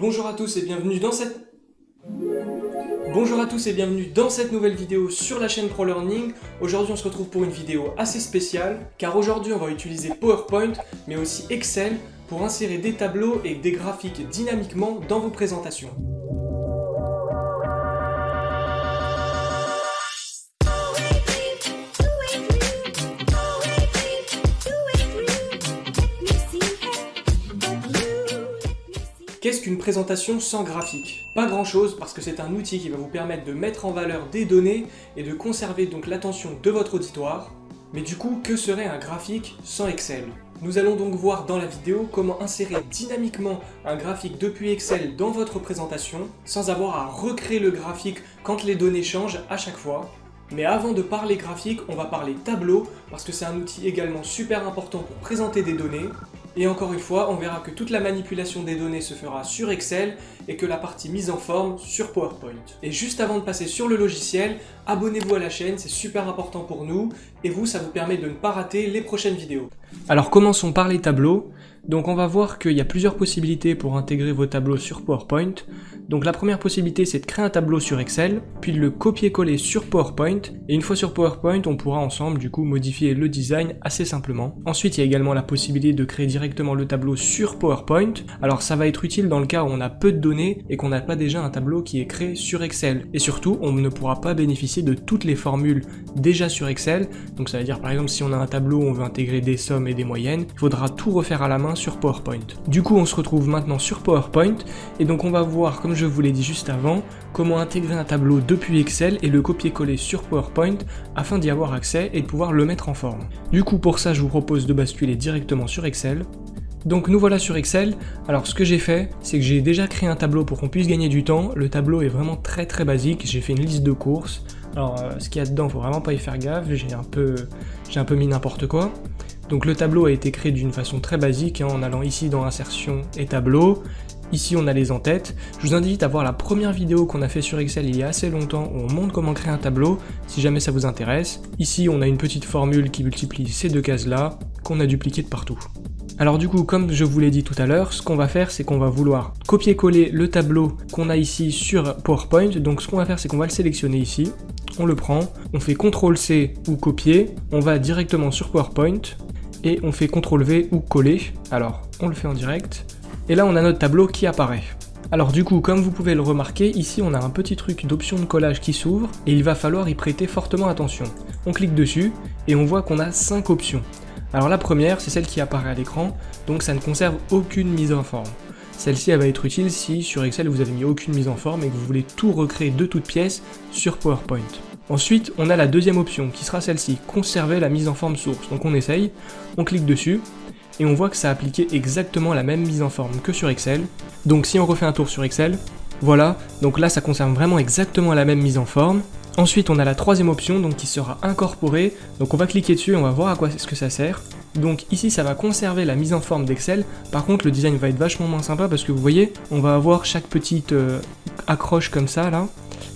Bonjour à tous et bienvenue dans cette... Nouvelle vidéo sur la chaîne ProLearning. Aujourd'hui on se retrouve pour une vidéo assez spéciale, car aujourd'hui on va utiliser PowerPoint, mais aussi Excel, pour insérer des tableaux et des graphiques dynamiquement dans vos présentations. Sans graphique Pas grand chose parce que c'est un outil qui va vous permettre de mettre en valeur des données et de conserver donc l'attention de votre auditoire. Mais du coup, que serait un graphique sans Excel? Nous allons donc voir dans la vidéo comment insérer dynamiquement un graphique depuis Excel dans votre présentation sans avoir à recréer le graphique quand les données changent à chaque fois. Mais avant de parler graphique, on va parler tableau parce que c'est un outil également super important pour présenter des données et encore une fois, on verra que toute la manipulation des données se fera sur Excel et que la partie mise en forme sur PowerPoint. Et juste avant de passer sur le logiciel, abonnez-vous à la chaîne, c'est super important pour nous, et vous, ça vous permet de ne pas rater les prochaines vidéos. Alors commençons par les tableaux. Donc on va voir qu'il y a plusieurs possibilités pour intégrer vos tableaux sur PowerPoint. Donc la première possibilité c'est de créer un tableau sur Excel, puis de le copier-coller sur PowerPoint, et une fois sur PowerPoint on pourra ensemble du coup modifier le design assez simplement. Ensuite il y a également la possibilité de créer directement le tableau sur PowerPoint, alors ça va être utile dans le cas où on a peu de données et qu'on n'a pas déjà un tableau qui est créé sur Excel. Et surtout on ne pourra pas bénéficier de toutes les formules déjà sur Excel, donc ça veut dire par exemple si on a un tableau où on veut intégrer des sommes et des moyennes, il faudra tout refaire à la main sur PowerPoint. Du coup on se retrouve maintenant sur PowerPoint, et donc on va voir comme je vous l'ai dit juste avant, comment intégrer un tableau depuis Excel et le copier-coller sur PowerPoint afin d'y avoir accès et de pouvoir le mettre en forme. Du coup pour ça je vous propose de basculer directement sur Excel. Donc nous voilà sur Excel, alors ce que j'ai fait, c'est que j'ai déjà créé un tableau pour qu'on puisse gagner du temps, le tableau est vraiment très très basique, j'ai fait une liste de courses, alors euh, ce qu'il y a dedans, faut vraiment pas y faire gaffe, j'ai un peu, un peu mis n'importe quoi. Donc le tableau a été créé d'une façon très basique, hein, en allant ici dans insertion et tableau, Ici on a les en-têtes. Je vous invite à voir la première vidéo qu'on a fait sur Excel il y a assez longtemps où on montre comment créer un tableau, si jamais ça vous intéresse. Ici on a une petite formule qui multiplie ces deux cases là, qu'on a dupliqué de partout. Alors du coup, comme je vous l'ai dit tout à l'heure, ce qu'on va faire, c'est qu'on va vouloir copier-coller le tableau qu'on a ici sur PowerPoint. Donc ce qu'on va faire, c'est qu'on va le sélectionner ici, on le prend, on fait CTRL-C ou copier, on va directement sur PowerPoint, et on fait CTRL-V ou coller. Alors, on le fait en direct, et là, on a notre tableau qui apparaît. Alors du coup, comme vous pouvez le remarquer, ici on a un petit truc d'option de collage qui s'ouvre, et il va falloir y prêter fortement attention. On clique dessus, et on voit qu'on a 5 options. Alors la première, c'est celle qui apparaît à l'écran, donc ça ne conserve aucune mise en forme. Celle-ci, elle va être utile si sur Excel vous avez mis aucune mise en forme et que vous voulez tout recréer de toutes pièces sur PowerPoint. Ensuite, on a la deuxième option, qui sera celle-ci, conserver la mise en forme source. Donc on essaye, on clique dessus, et on voit que ça a appliqué exactement la même mise en forme que sur Excel. Donc si on refait un tour sur Excel, voilà, donc là ça conserve vraiment exactement la même mise en forme. Ensuite on a la troisième option donc qui sera incorporée, donc on va cliquer dessus et on va voir à quoi est-ce que ça sert. Donc ici ça va conserver la mise en forme d'Excel, par contre le design va être vachement moins sympa parce que vous voyez, on va avoir chaque petite euh, accroche comme ça là,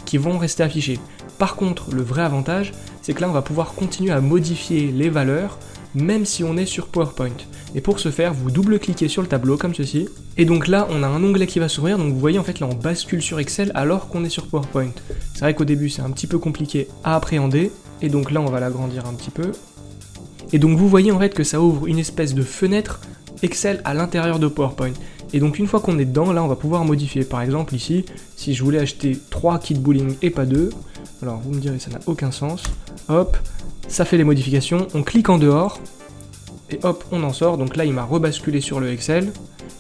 qui vont rester affichées. Par contre le vrai avantage, c'est que là on va pouvoir continuer à modifier les valeurs, même si on est sur PowerPoint. Et pour ce faire, vous double-cliquez sur le tableau comme ceci. Et donc là, on a un onglet qui va s'ouvrir, donc vous voyez en fait là on bascule sur Excel alors qu'on est sur PowerPoint. C'est vrai qu'au début c'est un petit peu compliqué à appréhender, et donc là on va l'agrandir un petit peu. Et donc vous voyez en fait que ça ouvre une espèce de fenêtre Excel à l'intérieur de PowerPoint. Et donc une fois qu'on est dedans, là on va pouvoir modifier. Par exemple ici, si je voulais acheter 3 kits bowling et pas 2, alors vous me direz ça n'a aucun sens, hop, ça fait les modifications, on clique en dehors, et hop, on en sort. Donc là, il m'a rebasculé sur le Excel.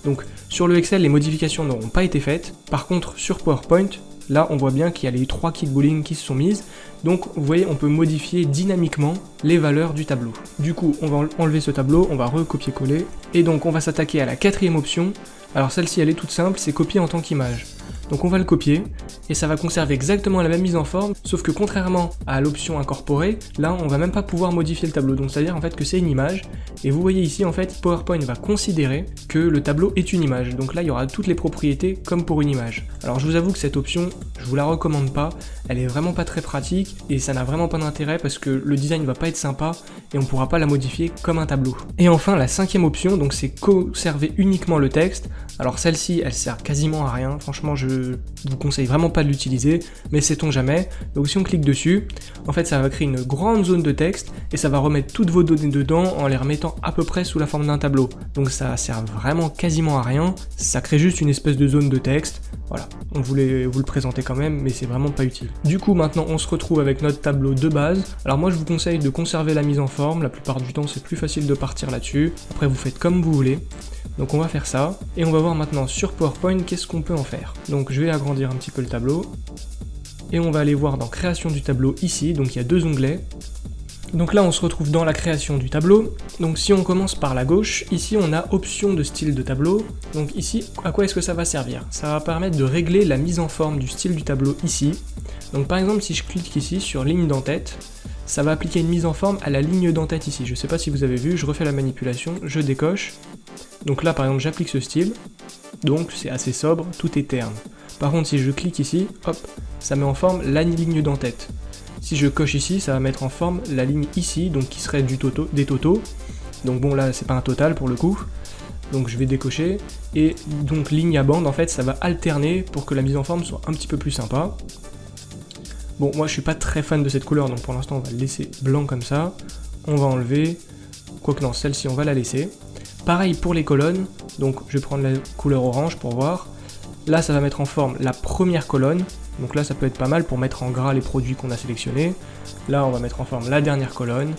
Donc sur le Excel, les modifications n'auront pas été faites. Par contre, sur PowerPoint, là, on voit bien qu'il y a les trois bowling qui se sont mises. Donc vous voyez, on peut modifier dynamiquement les valeurs du tableau. Du coup, on va enlever ce tableau, on va recopier-coller. Et donc on va s'attaquer à la quatrième option. Alors celle-ci, elle est toute simple, c'est copier en tant qu'image. Donc on va le copier, et ça va conserver exactement la même mise en forme, sauf que contrairement à l'option incorporer, là on va même pas pouvoir modifier le tableau, donc c'est à dire en fait que c'est une image, et vous voyez ici en fait PowerPoint va considérer que le tableau est une image, donc là il y aura toutes les propriétés comme pour une image. Alors je vous avoue que cette option, je vous la recommande pas, elle est vraiment pas très pratique, et ça n'a vraiment pas d'intérêt parce que le design va pas être sympa, et on pourra pas la modifier comme un tableau. Et enfin, la cinquième option, donc c'est conserver uniquement le texte. Alors celle-ci, elle sert quasiment à rien, franchement je vous conseille vraiment pas de l'utiliser, mais sait-on jamais. Donc si on clique dessus, en fait ça va créer une grande zone de texte, et ça va remettre toutes vos données dedans en les remettant à peu près sous la forme d'un tableau. Donc ça sert vraiment quasiment à rien, ça crée juste une espèce de zone de texte, voilà, on voulait vous le présenter quand même, mais c'est vraiment pas utile. Du coup, maintenant, on se retrouve avec notre tableau de base. Alors moi, je vous conseille de conserver la mise en forme. La plupart du temps, c'est plus facile de partir là-dessus. Après, vous faites comme vous voulez. Donc on va faire ça, et on va voir maintenant sur PowerPoint qu'est-ce qu'on peut en faire. Donc je vais agrandir un petit peu le tableau, et on va aller voir dans création du tableau ici, donc il y a deux onglets, donc là on se retrouve dans la création du tableau, donc si on commence par la gauche, ici on a option de style de tableau, donc ici à quoi est-ce que ça va servir? Ça va permettre de régler la mise en forme du style du tableau ici, donc par exemple si je clique ici sur ligne d'entête, ça va appliquer une mise en forme à la ligne d'entête ici, je sais pas si vous avez vu, je refais la manipulation, je décoche, donc là par exemple j'applique ce style, donc c'est assez sobre, tout est terne. Par contre si je clique ici, hop, ça met en forme la ligne d'entête. Si je coche ici, ça va mettre en forme la ligne ici, donc qui serait du des totaux. Donc bon là c'est pas un total pour le coup. Donc je vais décocher. Et donc ligne à bande en fait ça va alterner pour que la mise en forme soit un petit peu plus sympa. Bon moi je suis pas très fan de cette couleur donc pour l'instant on va le laisser blanc comme ça. On va enlever. Quoique non, celle-ci on va la laisser. Pareil pour les colonnes, donc je vais prendre la couleur orange pour voir. Là ça va mettre en forme la première colonne, donc là, ça peut être pas mal pour mettre en gras les produits qu'on a sélectionnés. Là, on va mettre en forme la dernière colonne.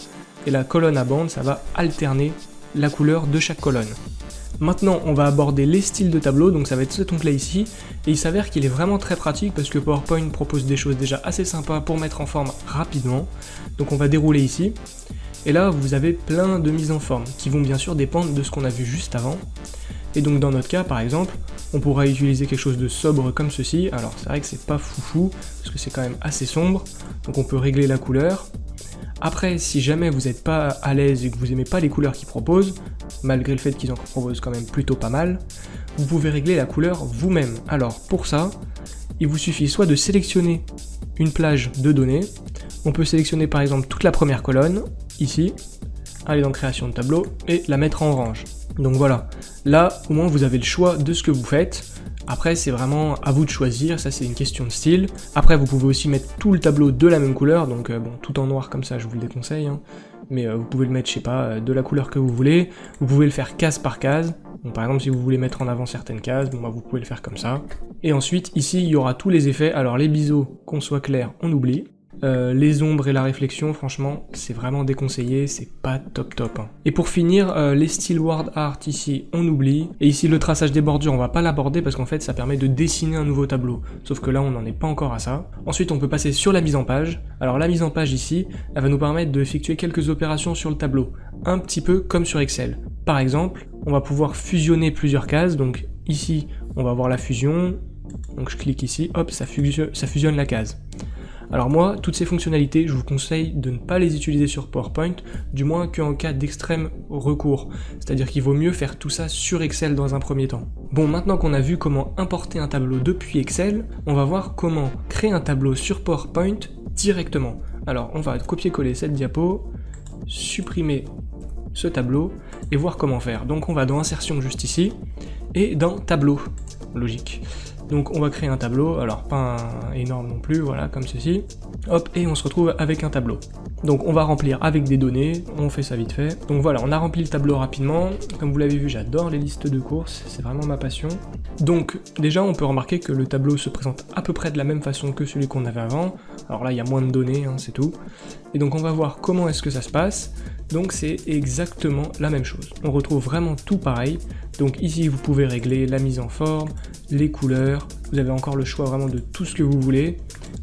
Et la colonne à bande, ça va alterner la couleur de chaque colonne. Maintenant, on va aborder les styles de tableau, donc ça va être cet onglet ici, et il s'avère qu'il est vraiment très pratique parce que PowerPoint propose des choses déjà assez sympas pour mettre en forme rapidement. Donc on va dérouler ici, et là vous avez plein de mises en forme, qui vont bien sûr dépendre de ce qu'on a vu juste avant. Et donc dans notre cas, par exemple, on pourra utiliser quelque chose de sobre comme ceci. Alors c'est vrai que c'est pas foufou, parce que c'est quand même assez sombre, donc on peut régler la couleur. Après, si jamais vous n'êtes pas à l'aise et que vous aimez pas les couleurs qu'ils proposent, malgré le fait qu'ils en proposent quand même plutôt pas mal, vous pouvez régler la couleur vous-même. Alors pour ça, il vous suffit soit de sélectionner une plage de données, on peut sélectionner par exemple toute la première colonne, ici, aller dans création de tableau, et la mettre en orange. Donc voilà, là au moins vous avez le choix de ce que vous faites. Après c'est vraiment à vous de choisir, ça c'est une question de style. Après vous pouvez aussi mettre tout le tableau de la même couleur, donc euh, bon tout en noir comme ça je vous le déconseille. Hein. Mais euh, vous pouvez le mettre, je sais pas, euh, de la couleur que vous voulez. Vous pouvez le faire case par case. Donc par exemple si vous voulez mettre en avant certaines cases, bon bah vous pouvez le faire comme ça. Et ensuite ici il y aura tous les effets. Alors les biseaux, qu'on soit clair, on oublie. Euh, les ombres et la réflexion, franchement, c'est vraiment déconseillé, c'est pas top top. Hein. Et pour finir, euh, les styles word art ici, on oublie. Et ici, le traçage des bordures, on va pas l'aborder parce qu'en fait, ça permet de dessiner un nouveau tableau. Sauf que là, on n'en est pas encore à ça. Ensuite, on peut passer sur la mise en page. Alors la mise en page ici, elle va nous permettre d'effectuer quelques opérations sur le tableau. Un petit peu comme sur Excel. Par exemple, on va pouvoir fusionner plusieurs cases. Donc ici, on va voir la fusion. Donc je clique ici, hop, ça fusionne la case. Alors moi, toutes ces fonctionnalités, je vous conseille de ne pas les utiliser sur PowerPoint, du moins qu'en cas d'extrême recours. C'est-à-dire qu'il vaut mieux faire tout ça sur Excel dans un premier temps. Bon, maintenant qu'on a vu comment importer un tableau depuis Excel, on va voir comment créer un tableau sur PowerPoint directement. Alors, on va copier-coller cette diapo, supprimer ce tableau et voir comment faire. Donc on va dans Insertion juste ici, et dans Tableau, logique. Donc on va créer un tableau, alors pas un énorme non plus, voilà, comme ceci. Hop, et on se retrouve avec un tableau. Donc on va remplir avec des données, on fait ça vite fait. Donc voilà, on a rempli le tableau rapidement. Comme vous l'avez vu, j'adore les listes de courses, c'est vraiment ma passion. Donc déjà, on peut remarquer que le tableau se présente à peu près de la même façon que celui qu'on avait avant. Alors là, il y a moins de données, hein, c'est tout. Et donc on va voir comment est-ce que ça se passe. Donc c'est exactement la même chose. On retrouve vraiment tout pareil. Donc ici, vous pouvez régler la mise en forme, les couleurs, vous avez encore le choix vraiment de tout ce que vous voulez.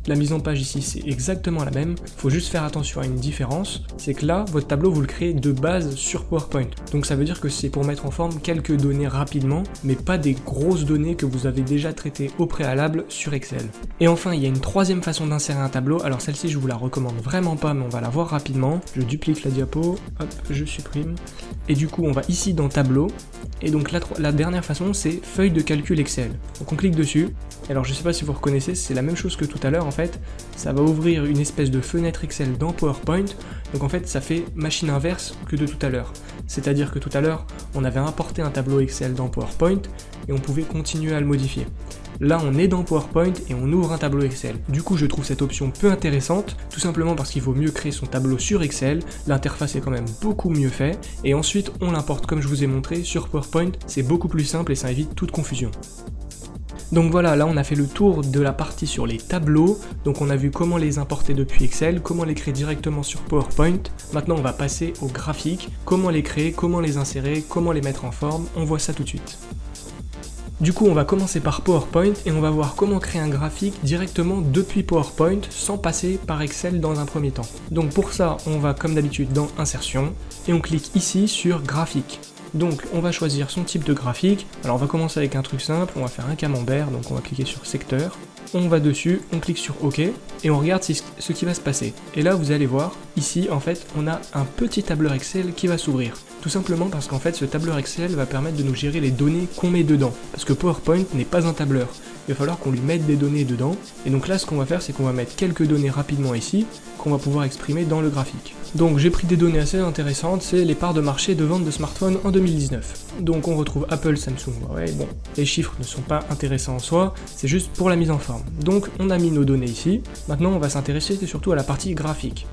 La mise en page ici, c'est exactement la même. Il faut juste faire attention à une différence, c'est que là, votre tableau, vous le créez de base sur PowerPoint. Donc ça veut dire que c'est pour mettre en forme quelques données rapidement, mais pas des grosses données que vous avez déjà traitées au préalable sur Excel. Et enfin, il y a une troisième façon d'insérer un tableau. Alors celle-ci, je vous la recommande vraiment pas, mais on va la voir rapidement. Je duplique la diapo, hop, je supprime. Et du coup, on va ici dans Tableau. Et donc la, la dernière façon, c'est feuille de calcul Excel. Donc on clique dessus. Alors je sais pas si vous reconnaissez, c'est la même chose que tout à l'heure fait, ça va ouvrir une espèce de fenêtre Excel dans PowerPoint, donc en fait ça fait machine inverse que de tout à l'heure. C'est-à-dire que tout à l'heure, on avait importé un tableau Excel dans PowerPoint, et on pouvait continuer à le modifier. Là, on est dans PowerPoint et on ouvre un tableau Excel. Du coup, je trouve cette option peu intéressante, tout simplement parce qu'il vaut mieux créer son tableau sur Excel, l'interface est quand même beaucoup mieux fait, et ensuite on l'importe comme je vous ai montré sur PowerPoint, c'est beaucoup plus simple et ça évite toute confusion. Donc voilà, là on a fait le tour de la partie sur les tableaux, donc on a vu comment les importer depuis Excel, comment les créer directement sur PowerPoint. Maintenant on va passer aux graphiques, comment les créer, comment les insérer, comment les mettre en forme, on voit ça tout de suite. Du coup, on va commencer par PowerPoint et on va voir comment créer un graphique directement depuis PowerPoint sans passer par Excel dans un premier temps. Donc pour ça, on va comme d'habitude dans Insertion et on clique ici sur Graphique. Donc on va choisir son type de graphique. Alors on va commencer avec un truc simple, on va faire un camembert, donc on va cliquer sur Secteur. On va dessus, on clique sur OK et on regarde ce qui va se passer. Et là vous allez voir, ici en fait on a un petit tableur Excel qui va s'ouvrir. Tout simplement parce qu'en fait ce tableur Excel va permettre de nous gérer les données qu'on met dedans. Parce que PowerPoint n'est pas un tableur. Il va falloir qu'on lui mette des données dedans. Et donc là ce qu'on va faire c'est qu'on va mettre quelques données rapidement ici qu'on va pouvoir exprimer dans le graphique. Donc j'ai pris des données assez intéressantes, c'est les parts de marché de vente de smartphones en 2019. Donc on retrouve Apple, Samsung, Huawei, bon, les chiffres ne sont pas intéressants en soi, c'est juste pour la mise en forme. Donc on a mis nos données ici, maintenant on va s'intéresser surtout à la partie graphique.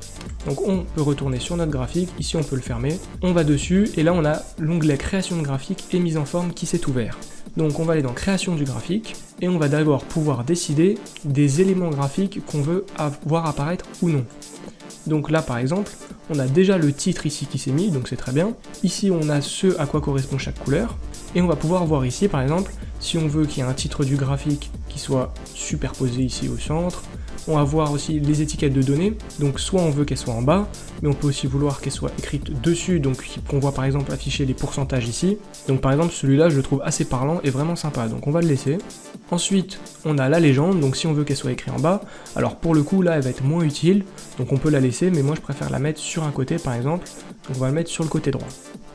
Donc on peut retourner sur notre graphique, ici on peut le fermer, on va dessus, et là on a l'onglet création de graphique et mise en forme qui s'est ouvert. Donc on va aller dans création du graphique, et on va d'abord pouvoir décider des éléments graphiques qu'on veut voir apparaître ou non. Donc là par exemple, on a déjà le titre ici qui s'est mis, donc c'est très bien. Ici on a ce à quoi correspond chaque couleur, et on va pouvoir voir ici par exemple, si on veut qu'il y ait un titre du graphique qui soit superposé ici au centre, on va voir aussi les étiquettes de données, donc soit on veut qu'elles soient en bas, mais on peut aussi vouloir qu'elles soient écrites dessus, donc qu'on voit par exemple afficher les pourcentages ici. Donc par exemple celui-là je le trouve assez parlant et vraiment sympa, donc on va le laisser. Ensuite on a la légende, donc si on veut qu'elle soit écrite en bas, alors pour le coup là elle va être moins utile, donc on peut la laisser, mais moi je préfère la mettre sur un côté par exemple, donc on va le mettre sur le côté droit.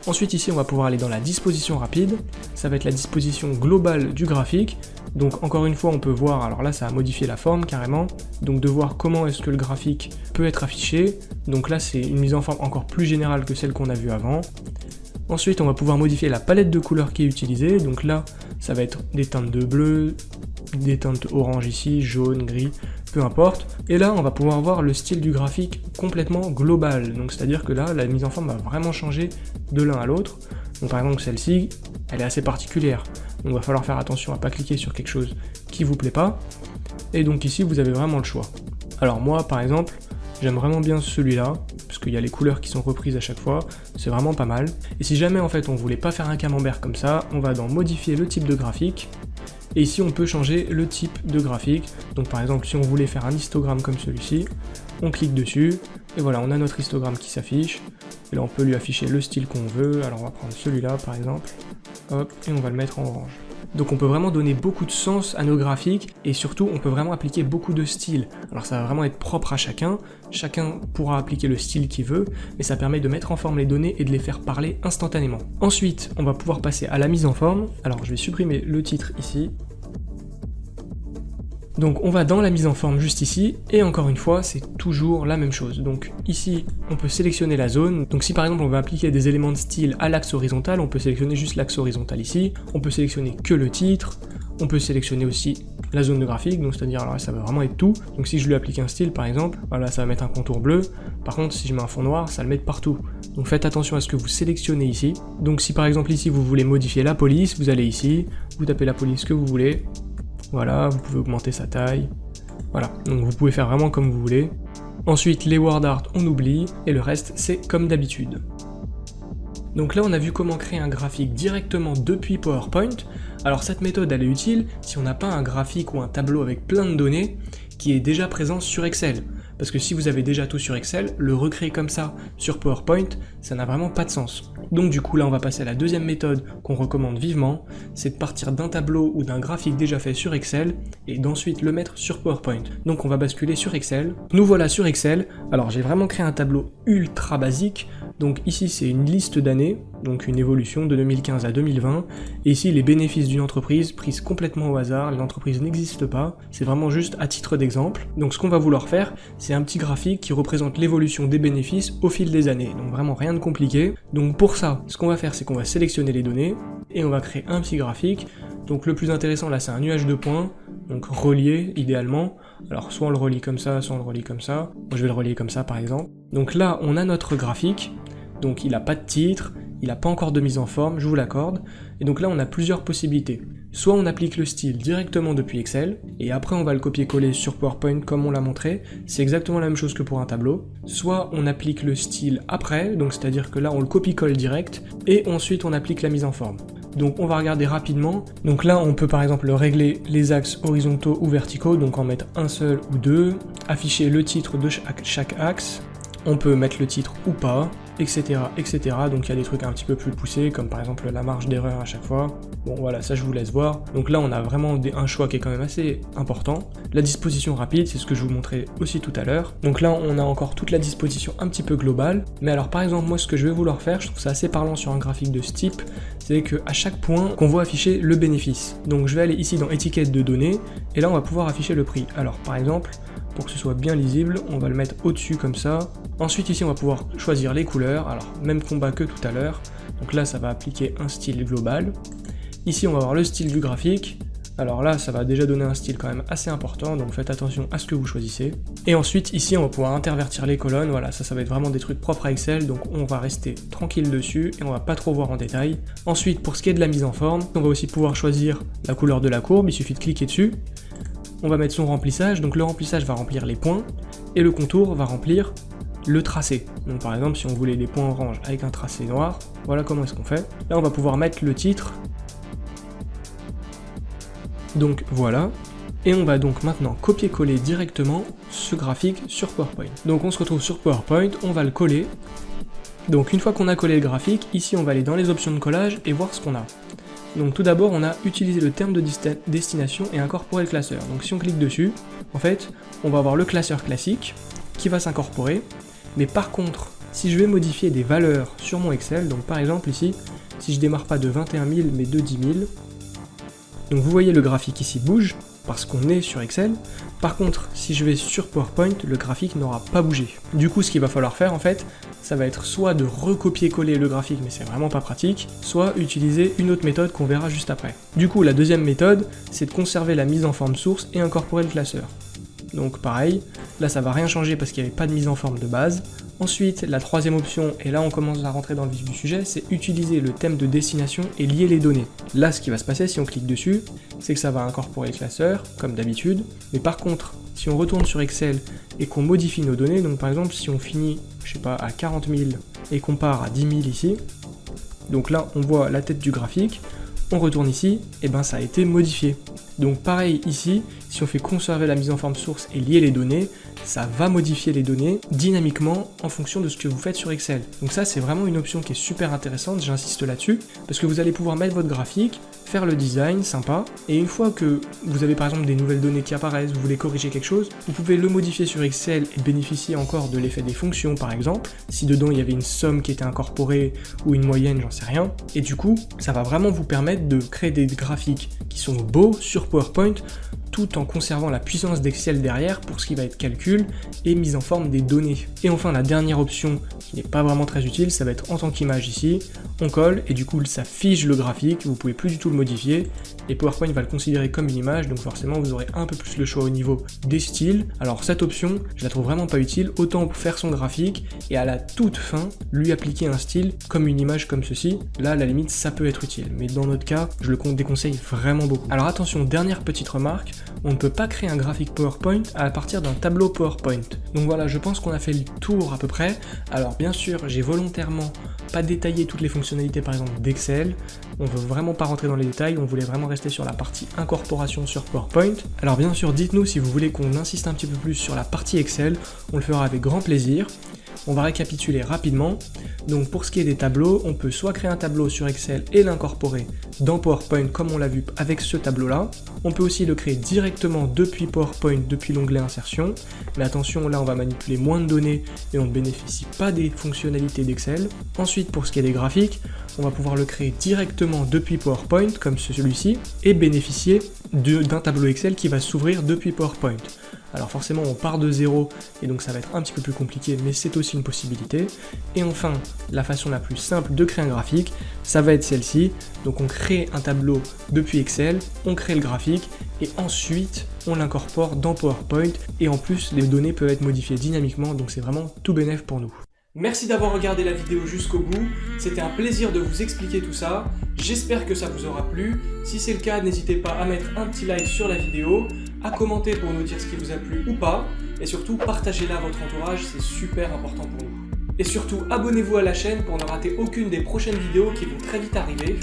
Ensuite ici on va pouvoir aller dans la disposition rapide, ça va être la disposition globale du graphique, donc encore une fois on peut voir, alors là ça a modifié la forme carrément, donc de voir comment est-ce que le graphique peut être affiché, donc là c'est une mise en forme encore plus générale que celle qu'on a vue avant. Ensuite on va pouvoir modifier la palette de couleurs qui est utilisée, donc là ça va être des teintes de bleu, des teintes orange ici, jaune, gris, peu importe. Et là, on va pouvoir voir le style du graphique complètement global. Donc c'est-à-dire que là, la mise en forme va vraiment changer de l'un à l'autre. Donc par exemple, celle-ci, elle est assez particulière. Donc il va falloir faire attention à pas cliquer sur quelque chose qui vous plaît pas. Et donc ici, vous avez vraiment le choix. Alors moi, par exemple, j'aime vraiment bien celui-là, parce qu'il y a les couleurs qui sont reprises à chaque fois, c'est vraiment pas mal. Et si jamais en fait on voulait pas faire un camembert comme ça, on va dans modifier le type de graphique, et ici, on peut changer le type de graphique. Donc par exemple, si on voulait faire un histogramme comme celui-ci, on clique dessus, et voilà, on a notre histogramme qui s'affiche. Et là, on peut lui afficher le style qu'on veut. Alors on va prendre celui-là, par exemple. Et on va le mettre en orange. Donc on peut vraiment donner beaucoup de sens à nos graphiques et surtout on peut vraiment appliquer beaucoup de styles. Alors ça va vraiment être propre à chacun, chacun pourra appliquer le style qu'il veut, mais ça permet de mettre en forme les données et de les faire parler instantanément. Ensuite, on va pouvoir passer à la mise en forme. Alors je vais supprimer le titre ici, donc on va dans la mise en forme juste ici, et encore une fois, c'est toujours la même chose. Donc ici, on peut sélectionner la zone. Donc si par exemple on veut appliquer des éléments de style à l'axe horizontal, on peut sélectionner juste l'axe horizontal ici. On peut sélectionner que le titre. On peut sélectionner aussi la zone de graphique, donc c'est-à-dire alors ça va vraiment être tout. Donc si je lui applique un style par exemple, voilà ça va mettre un contour bleu. Par contre si je mets un fond noir, ça le met partout. Donc faites attention à ce que vous sélectionnez ici. Donc si par exemple ici vous voulez modifier la police, vous allez ici, vous tapez la police que vous voulez, voilà, vous pouvez augmenter sa taille. Voilà, donc vous pouvez faire vraiment comme vous voulez. Ensuite, les word art, on oublie, et le reste, c'est comme d'habitude. Donc là, on a vu comment créer un graphique directement depuis PowerPoint. Alors cette méthode, elle est utile si on n'a pas un graphique ou un tableau avec plein de données qui est déjà présent sur Excel. Parce que si vous avez déjà tout sur Excel, le recréer comme ça sur PowerPoint, ça n'a vraiment pas de sens. Donc du coup là on va passer à la deuxième méthode qu'on recommande vivement, c'est de partir d'un tableau ou d'un graphique déjà fait sur Excel et d'ensuite le mettre sur PowerPoint. Donc on va basculer sur Excel. Nous voilà sur Excel, alors j'ai vraiment créé un tableau ultra basique, donc ici c'est une liste d'années, donc une évolution de 2015 à 2020. Et ici, les bénéfices d'une entreprise prises complètement au hasard, l'entreprise n'existe pas, c'est vraiment juste à titre d'exemple. Donc ce qu'on va vouloir faire, c'est un petit graphique qui représente l'évolution des bénéfices au fil des années, donc vraiment rien de compliqué. Donc pour ça, ce qu'on va faire, c'est qu'on va sélectionner les données, et on va créer un petit graphique. Donc le plus intéressant là, c'est un nuage de points, donc relié idéalement. Alors soit on le relie comme ça, soit on le relie comme ça. Moi je vais le relier comme ça par exemple. Donc là, on a notre graphique, donc il n'a pas de titre, il n'a pas encore de mise en forme, je vous l'accorde. Et donc là, on a plusieurs possibilités. Soit on applique le style directement depuis Excel, et après on va le copier-coller sur PowerPoint comme on l'a montré, c'est exactement la même chose que pour un tableau. Soit on applique le style après, donc c'est-à-dire que là on le copie-colle direct, et ensuite on applique la mise en forme. Donc on va regarder rapidement. Donc là on peut par exemple régler les axes horizontaux ou verticaux, donc en mettre un seul ou deux, afficher le titre de chaque axe, on peut mettre le titre ou pas, etc. etc. Donc il y a des trucs un petit peu plus poussés, comme par exemple la marge d'erreur à chaque fois. Bon voilà, ça je vous laisse voir. Donc là on a vraiment un choix qui est quand même assez important. La disposition rapide, c'est ce que je vous montrais aussi tout à l'heure. Donc là on a encore toute la disposition un petit peu globale. Mais alors par exemple moi ce que je vais vouloir faire, je trouve ça assez parlant sur un graphique de ce type, c'est qu'à chaque point qu'on voit afficher le bénéfice. Donc je vais aller ici dans étiquette de données, et là on va pouvoir afficher le prix. Alors par exemple, pour que ce soit bien lisible, on va le mettre au-dessus comme ça. Ensuite ici on va pouvoir choisir les couleurs, alors même combat que tout à l'heure, donc là ça va appliquer un style global. Ici on va avoir le style du graphique, alors là, ça va déjà donner un style quand même assez important, donc faites attention à ce que vous choisissez. Et ensuite, ici, on va pouvoir intervertir les colonnes, voilà, ça, ça va être vraiment des trucs propres à Excel, donc on va rester tranquille dessus, et on va pas trop voir en détail. Ensuite, pour ce qui est de la mise en forme, on va aussi pouvoir choisir la couleur de la courbe, il suffit de cliquer dessus, on va mettre son remplissage, donc le remplissage va remplir les points, et le contour va remplir le tracé. Donc par exemple, si on voulait des points orange avec un tracé noir, voilà comment est-ce qu'on fait. Là, on va pouvoir mettre le titre. Donc voilà. Et on va donc maintenant copier-coller directement ce graphique sur PowerPoint. Donc on se retrouve sur PowerPoint, on va le coller. Donc une fois qu'on a collé le graphique, ici on va aller dans les options de collage et voir ce qu'on a. Donc tout d'abord, on a utilisé le terme de destination et incorporé le classeur. Donc si on clique dessus, en fait, on va avoir le classeur classique qui va s'incorporer. Mais par contre, si je vais modifier des valeurs sur mon Excel, donc par exemple ici, si je démarre pas de 21 000 mais de 10 000, donc vous voyez le graphique ici bouge, parce qu'on est sur Excel. Par contre, si je vais sur PowerPoint, le graphique n'aura pas bougé. Du coup, ce qu'il va falloir faire en fait, ça va être soit de recopier-coller le graphique, mais c'est vraiment pas pratique, soit utiliser une autre méthode qu'on verra juste après. Du coup, la deuxième méthode, c'est de conserver la mise en forme source et incorporer le classeur. Donc pareil, là ça va rien changer parce qu'il n'y avait pas de mise en forme de base. Ensuite, la troisième option, et là on commence à rentrer dans le vif du sujet, c'est utiliser le thème de destination et lier les données. Là, ce qui va se passer si on clique dessus, c'est que ça va incorporer le classeur, comme d'habitude. Mais par contre, si on retourne sur Excel et qu'on modifie nos données, donc par exemple si on finit, je sais pas, à 40 000 et qu'on part à 10 000 ici, donc là on voit la tête du graphique, on retourne ici, et ben ça a été modifié. Donc pareil ici, si on fait conserver la mise en forme source et lier les données, ça va modifier les données dynamiquement en fonction de ce que vous faites sur Excel. Donc ça c'est vraiment une option qui est super intéressante, j'insiste là-dessus, parce que vous allez pouvoir mettre votre graphique, faire le design, sympa, et une fois que vous avez par exemple des nouvelles données qui apparaissent, vous voulez corriger quelque chose, vous pouvez le modifier sur Excel et bénéficier encore de l'effet des fonctions par exemple, si dedans il y avait une somme qui était incorporée ou une moyenne, j'en sais rien, et du coup ça va vraiment vous permettre de créer des graphiques qui sont beaux sur PowerPoint tout en conservant la puissance d'Excel derrière pour ce qui va être calcul et mise en forme des données. Et enfin la dernière option qui n'est pas vraiment très utile, ça va être en tant qu'image ici, on colle et du coup ça fige le graphique, vous pouvez plus du tout le modifier. Et PowerPoint va le considérer comme une image donc forcément vous aurez un peu plus le choix au niveau des styles. Alors cette option je la trouve vraiment pas utile, autant pour faire son graphique et à la toute fin lui appliquer un style comme une image comme ceci, là à la limite ça peut être utile. Mais dans notre cas je le déconseille vraiment beaucoup. Alors attention dernière petite remarque, on ne peut pas créer un graphique PowerPoint à partir d'un tableau PowerPoint. Donc voilà, je pense qu'on a fait le tour à peu près. Alors bien sûr, j'ai volontairement pas détaillé toutes les fonctionnalités par exemple d'Excel. On veut vraiment pas rentrer dans les détails, on voulait vraiment rester sur la partie incorporation sur PowerPoint. Alors bien sûr, dites-nous si vous voulez qu'on insiste un petit peu plus sur la partie Excel, on le fera avec grand plaisir. On va récapituler rapidement. Donc pour ce qui est des tableaux, on peut soit créer un tableau sur Excel et l'incorporer dans PowerPoint comme on l'a vu avec ce tableau-là. On peut aussi le créer directement depuis PowerPoint, depuis l'onglet insertion. Mais attention, là on va manipuler moins de données et on ne bénéficie pas des fonctionnalités d'Excel. Ensuite, pour ce qui est des graphiques, on va pouvoir le créer directement depuis PowerPoint, comme celui-ci, et bénéficier d'un tableau Excel qui va s'ouvrir depuis PowerPoint. Alors forcément on part de zéro et donc ça va être un petit peu plus compliqué mais c'est aussi une possibilité. Et enfin la façon la plus simple de créer un graphique, ça va être celle-ci. Donc on crée un tableau depuis Excel, on crée le graphique et ensuite on l'incorpore dans PowerPoint et en plus les données peuvent être modifiées dynamiquement donc c'est vraiment tout bénéf pour nous. Merci d'avoir regardé la vidéo jusqu'au bout, c'était un plaisir de vous expliquer tout ça, j'espère que ça vous aura plu, si c'est le cas n'hésitez pas à mettre un petit like sur la vidéo, à commenter pour nous dire ce qui vous a plu ou pas, et surtout partagez-la à votre entourage, c'est super important pour nous. Et surtout abonnez-vous à la chaîne pour ne rater aucune des prochaines vidéos qui vont très vite arriver,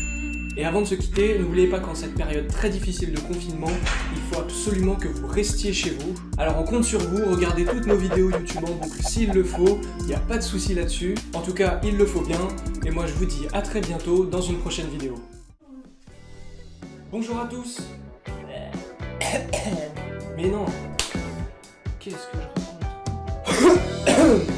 et avant de se quitter, n'oubliez pas qu'en cette période très difficile de confinement, il absolument que vous restiez chez vous. Alors on compte sur vous, regardez toutes nos vidéos YouTube en boucle s'il le faut, il n'y a pas de souci là-dessus. En tout cas, il le faut bien, et moi je vous dis à très bientôt dans une prochaine vidéo. Bonjour à tous Mais non Qu'est-ce que je raconte?